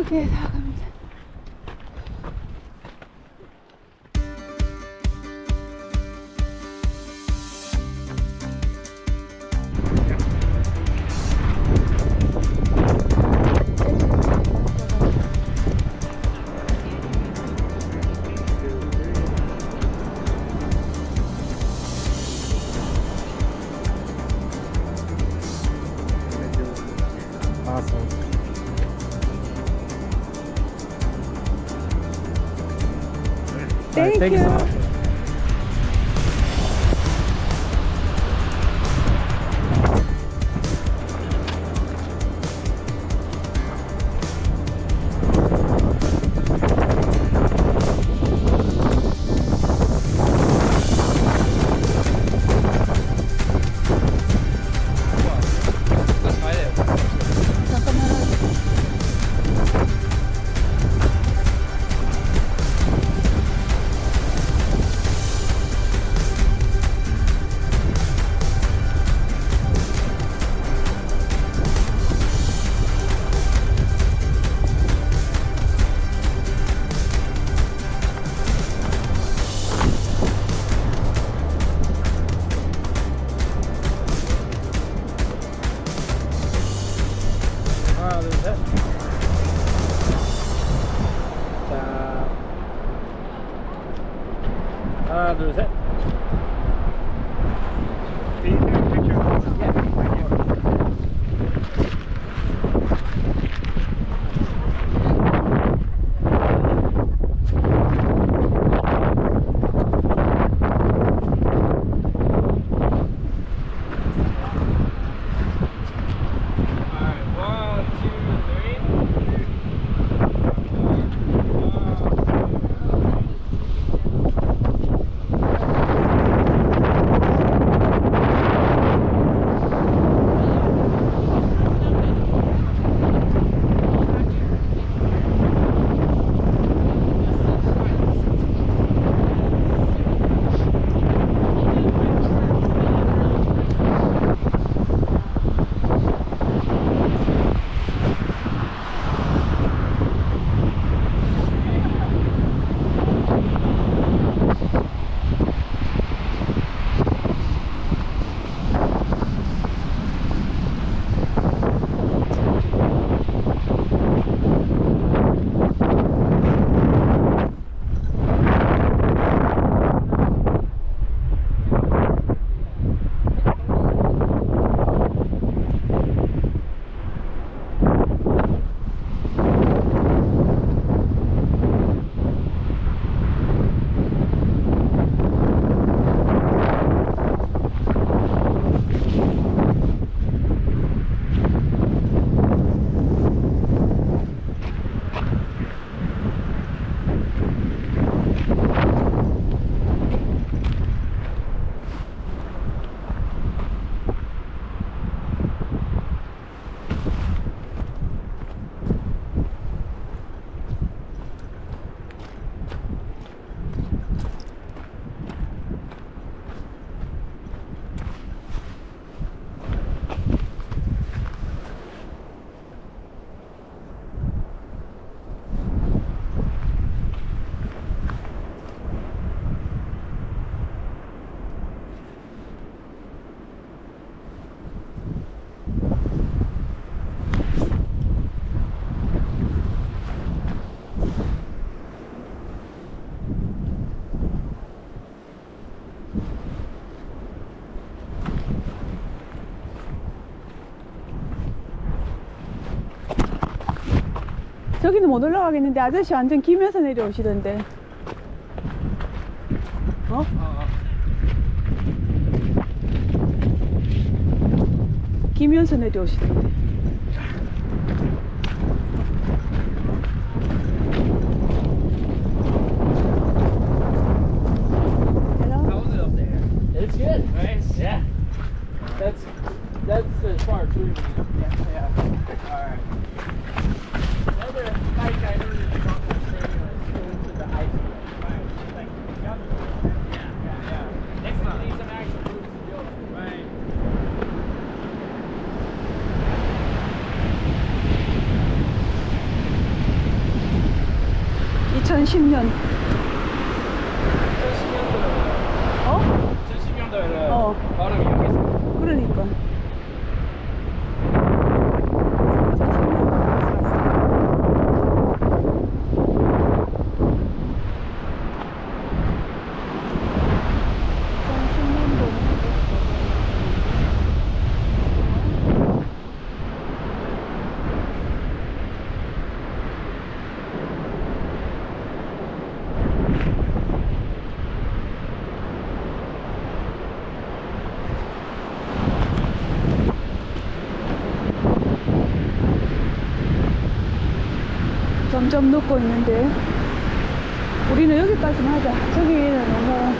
이쪽에 나 Thank you so much. 하나 둘 셋. Alright, 저기는 못 올라가겠는데 아저씨 완전 기면서 내려오시던데. 어? 기면서 내려오시던데. That's that's as far as we Yeah. Yeah. All right. 2010년. 2010년도에 어? 2010년도에는 어. 발음이 있어. 그러니까. 2010년도에 왔어. 점점 녹고 있는데 우리는 여기까지만 하자 저기는 너무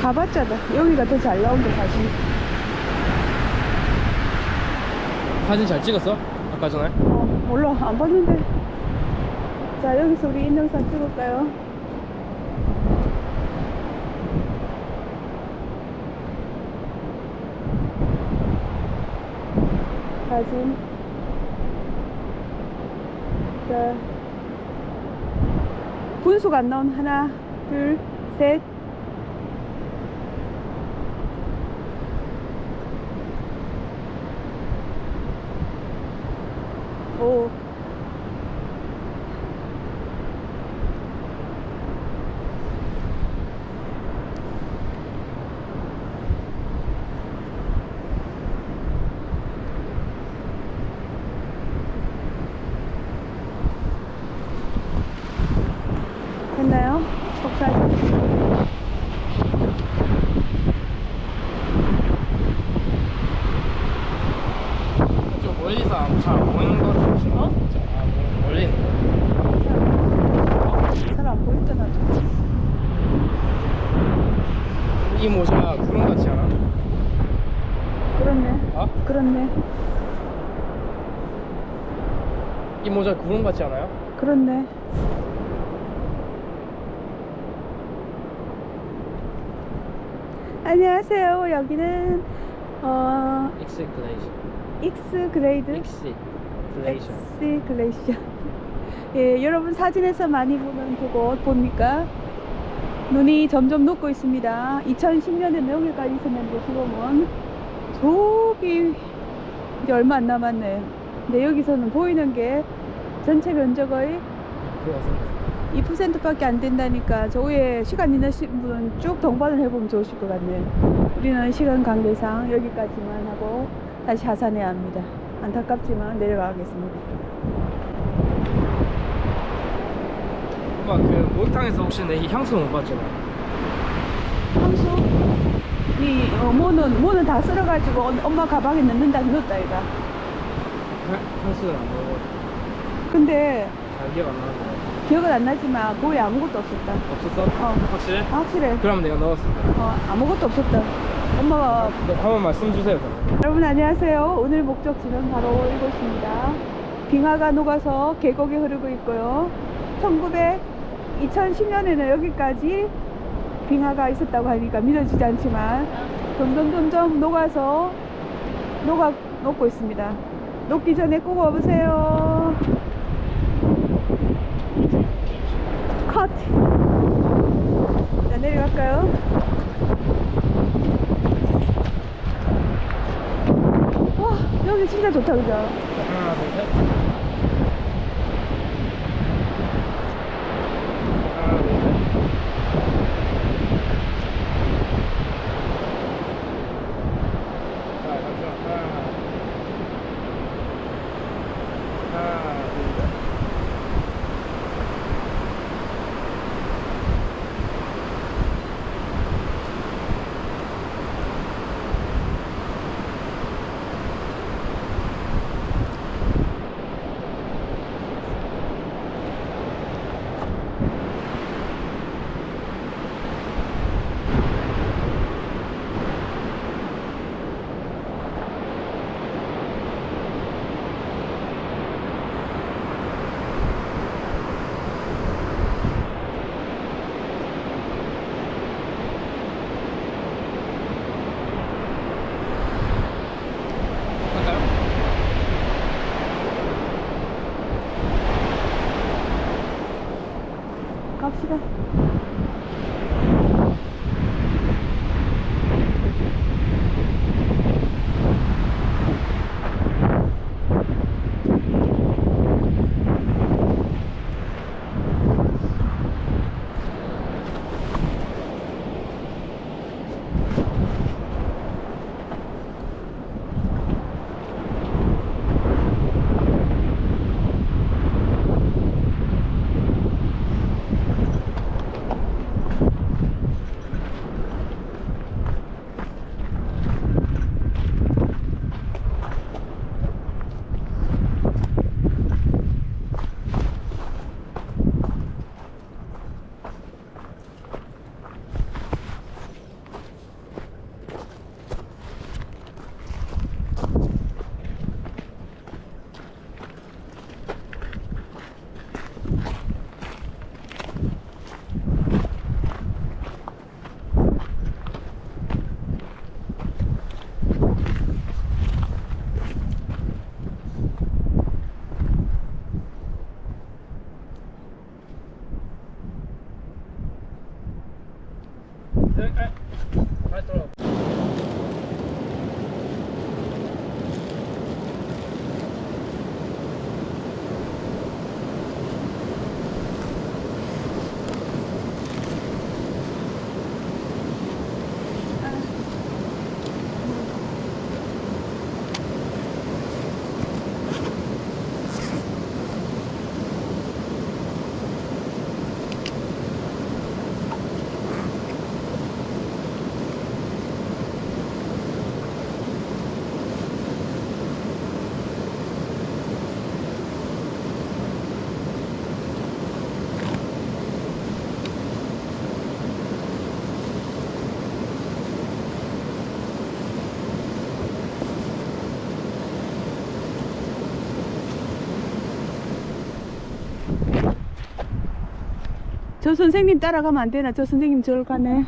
가봤자다 여기가 더 잘 나온다 사실 사진 잘 찍었어? 아까 전에? 어 몰라 안 봤는데 자 여기서 우리 인형산 찍을까요? 사진 자 분수가 안 하나 둘셋 오 됐나요? 속사진 좀 멀리서 잘 보이는 거 같아. 어? 아, 뭐, 멀리 있는 거. 잘 안 보였던 아주 이 모자 구름 같지 않아? 그렇네 어? 그렇네 이 모자 구름 같지 않아요? 그렇네. 안녕하세요. 여기는 어 Exit Glacier. Exit Glacier Exit Glacier. Exit Glacier 예 여러분 사진에서 많이 보는 그곳 봅니까? 눈이 점점 녹고 있습니다. 2010년에 여기까지 있었는데 지금은 저기 이제 얼마 안 남았네. 근데 여기서는 보이는 게 전체 면적의 2%밖에 안 된다니까 저 위에 시간 있는 시- 분은 쭉 동반을 해보면 좋으실 것 같네요. 우리는 시간 관계상 여기까지만 하고 다시 하산해야 합니다. 안타깝지만 내려가겠습니다. 엄마 그 목욕탕에서 혹시 내이 향수 못 봤잖아. 향수? 이 어, 모는 모는 다 쓸어가지고 엄- 엄마 가방에 넣는다 넣었다 이가. 향수는 안 먹어. 근데 잘 기억 안 나는데. 기억은 안 나지만 거의 아무것도 없었다. 없었어? 어. 확실해? 확실해. 그럼 내가 넣었어. 어, 아무것도 없었다. 엄마가 네, 한번 말씀 주세요. 그럼. 여러분 안녕하세요. 오늘 목적지는 바로 이곳입니다. 빙하가 녹아서 계곡이 흐르고 있고요. 1900, 2010년에는 여기까지 빙하가 있었다고 하니까 믿어지지 않지만 점점 점점 녹아서 녹아 녹고 있습니다. 녹기 전에 꼭 와보세요. 컷. 자 내려갈까요? 와 여기 진짜 좋다 그죠? 하나, 둘, 셋. 저 선생님 따라가면 안 되나? 저 선생님 저를 가네.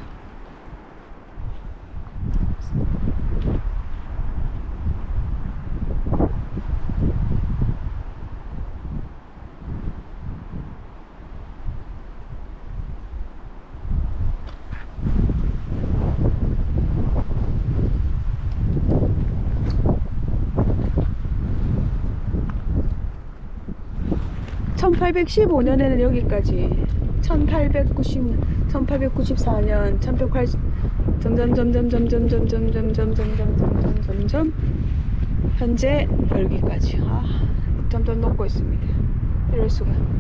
(1815년에는) 여기까지 (1890) (1894년) (1180) 점점 점점 점점 점점 점점 점점 점점 점점 현재 여기까지. 아 점점 녹고 있습니다. 이럴 수가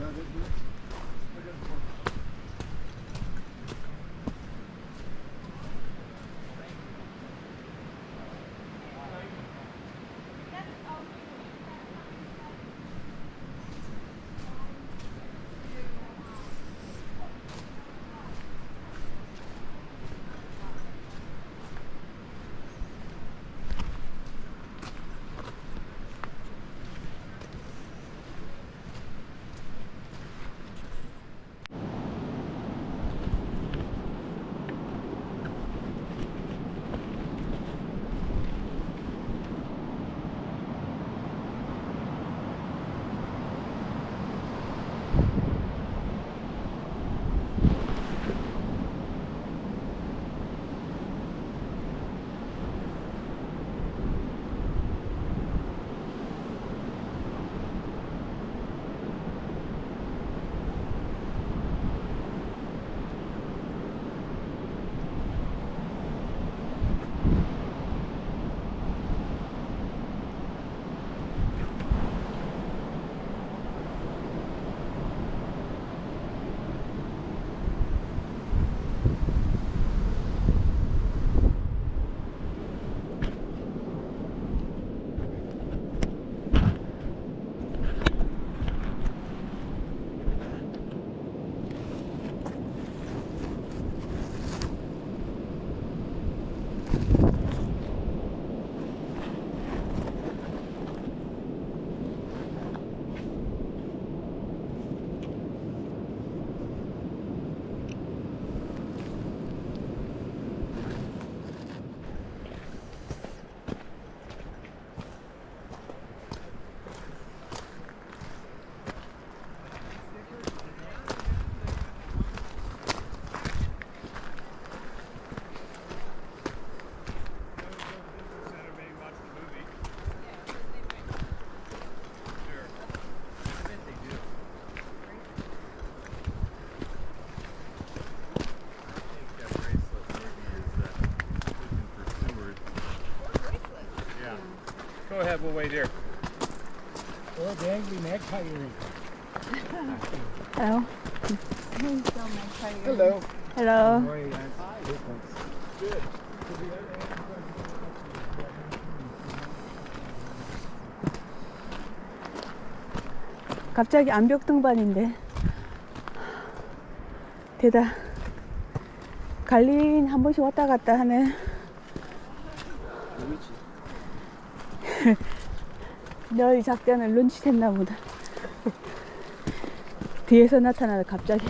No, Go ahead, we'll wait here. Or the angry magpie. Hello. Hello. Hello. That's different. 갑자기 암벽 등반인데 대다 갈린 한 번씩 왔다 갔다 하는 너의 작전을 눈치챘나 보다. 뒤에서 나타나다 갑자기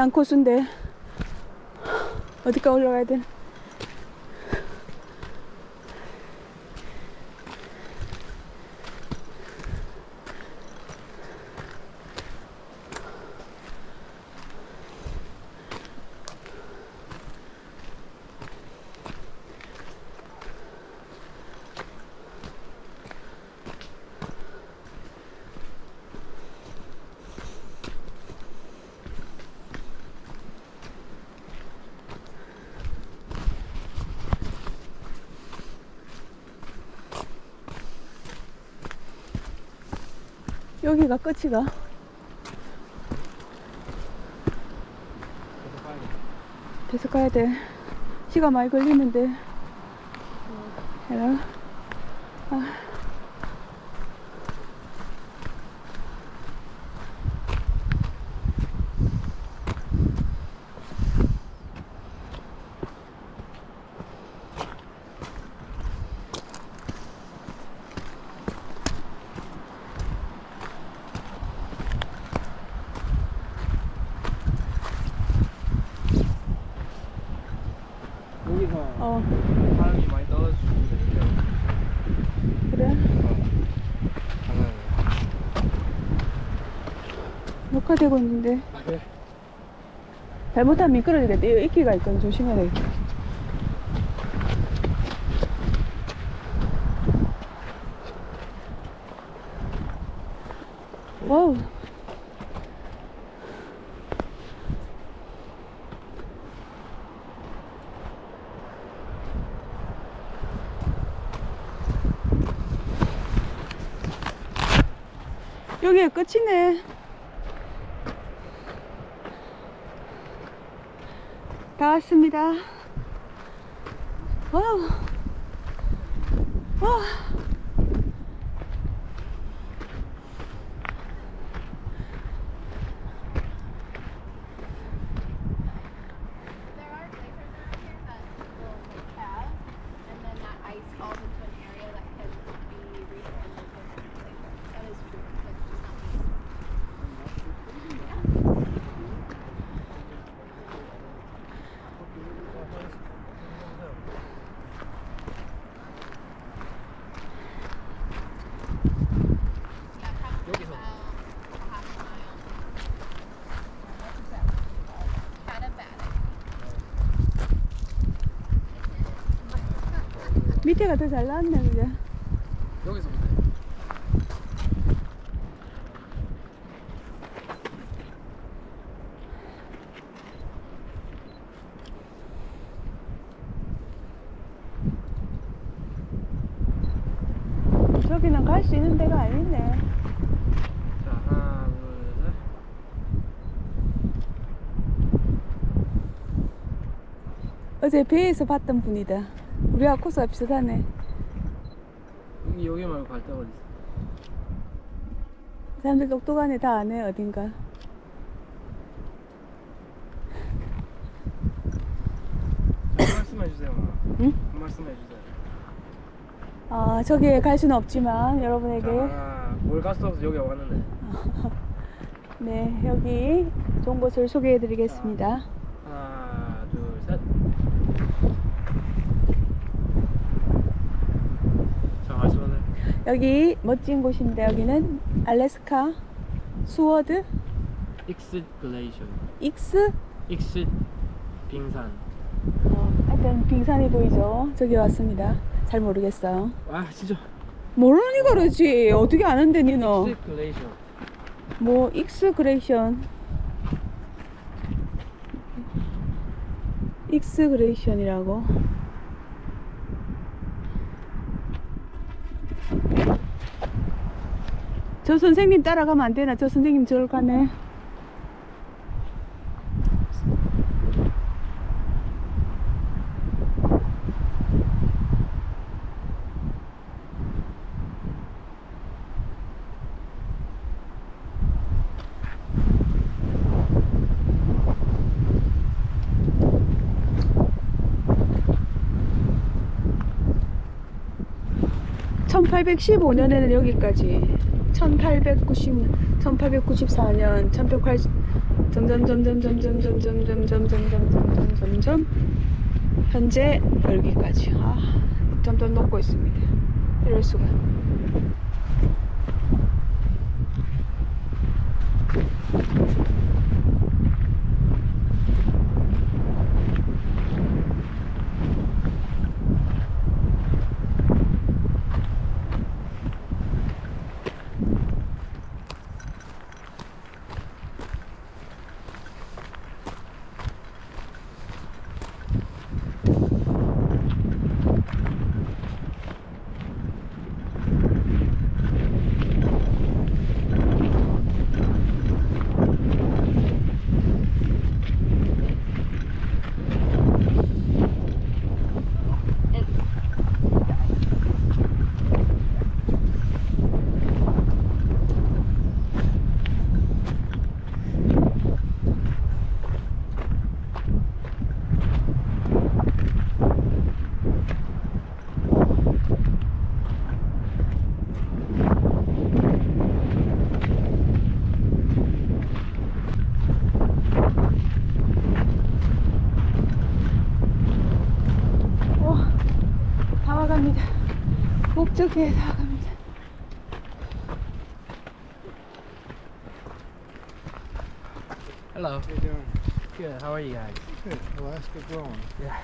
난 고수인데 어디까 올라가야 돼? 여기가 끝이가 계속 가야 돼. 시간 많이 걸리는데. hello 아. 여기서 어 사람이 많이 떨어지는데 그래 장난이야. 녹화되고 있는데? 잘못하면 미끄러지겠다. 이거 이끼가 있거든 조심해야 되겠다 와우. 여기가 끝이네 다 왔습니다. 와우. 와. 밑에가 더 잘 나왔네, 그죠? 여기서 보세요. 저기는 갈 수 있는 데가 아니네. 자 하나 둘 셋. 어제 배에서 봤던 분이다. 우리가 코스가 비슷하네. 여기 여기 말고 갈 데가 어디 있어? 사람들 똑똑하네, 다 아네, 어딘가. 자, 한 말씀 해 주세요. 엄마. 응? 한 말씀 해 주세요. 아, 저기에 갈 수는 없지만, 여러분에게. 자, 뭘갈 수 없어 여기 왔는데. 네, 여기 좋은 곳을 소개해 드리겠습니다. 하나 둘 셋. 자 말씀하세요. 여기 멋진 곳인데, 여기는 알래스카 Seward? Exit Glacier. Exit? Exit 빙산. 어, 하여튼 빙산이 보이죠? 저기 왔습니다. 잘 모르겠어요. 와 진짜. 모르니까 그러지. 어떻게 아는데, 니너? Exit Glacier. 뭐, 익스 그레이션. 익스 그레이션이라고. 저 선생님 따라가면 안 되나? 저 선생님 저를 가네. (1815년에는) 여기까지 (1890) (1894년) (1180) 점점 점점 점점 점점 점점 점점 점점 점점 현재 여기까지. 아 점점 녹고 있습니다. 이럴 수가 okay hello How you doing? Good. How are you guys? Good. Alaska growing. Yeah.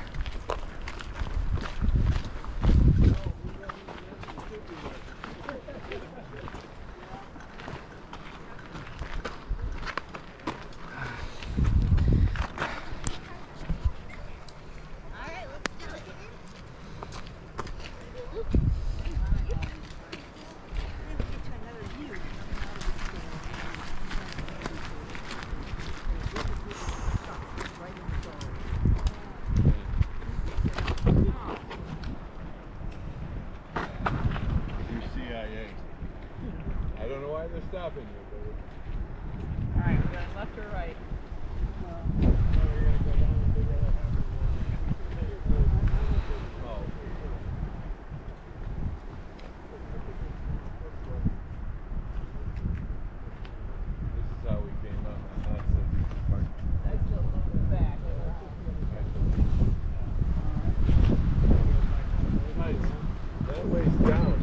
sideways down.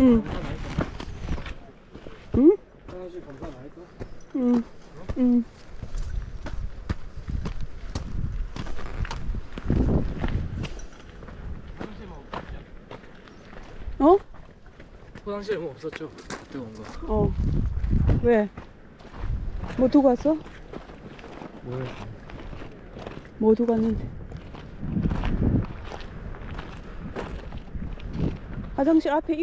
응. 응? 응. 응. 어? 화장실에 그 뭐 없었죠? 그때 온 거. 어. 왜? 뭐 두고 왔어? 뭐야? 뭐 두고 왔는데? 화장실 앞에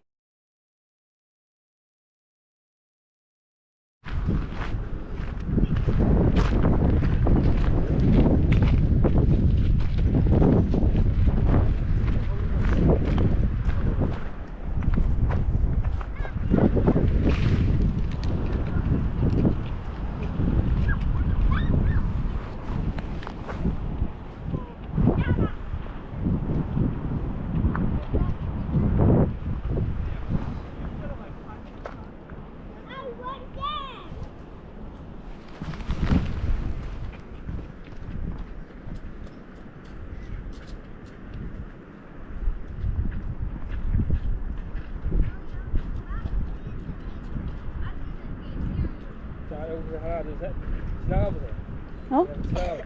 어? 지나가 보세요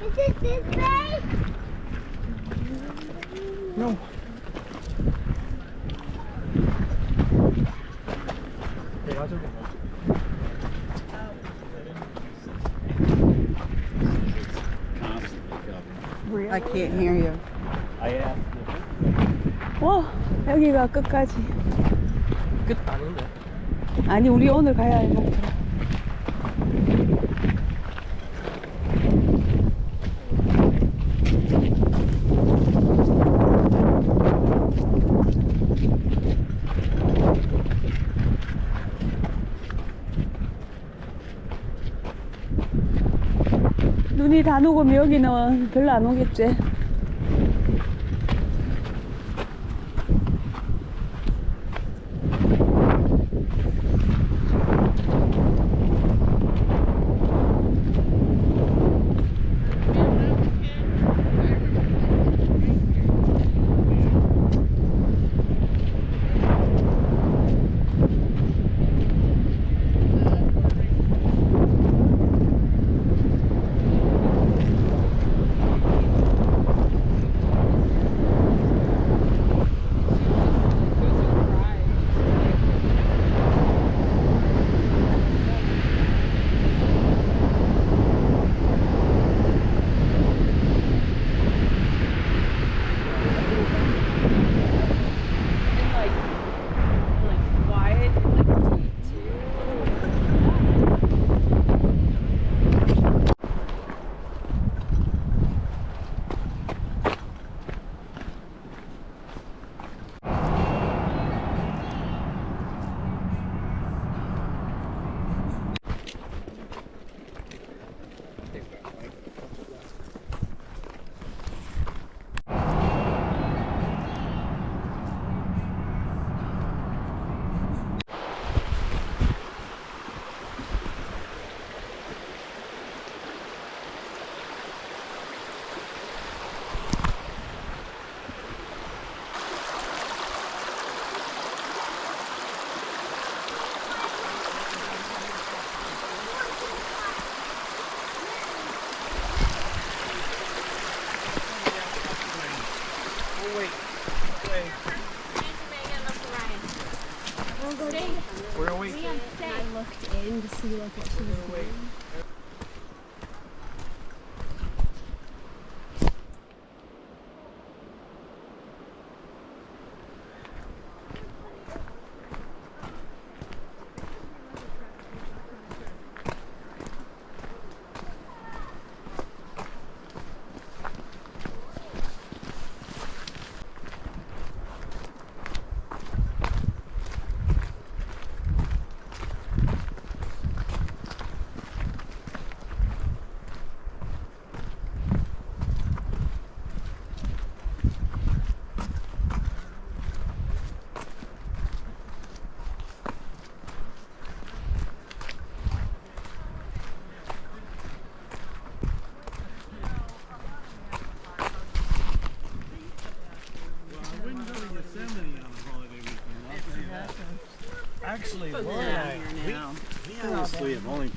Is it this way? No. 내가 저기 I can't hear you. I asked 와 여기가 끝까지. 끝 아닌데 아니 우리 오늘 가야 할 목표. 눈이 다 녹으면 여기는 별로 안 오겠지. see you like it. actually, we, we honestly have only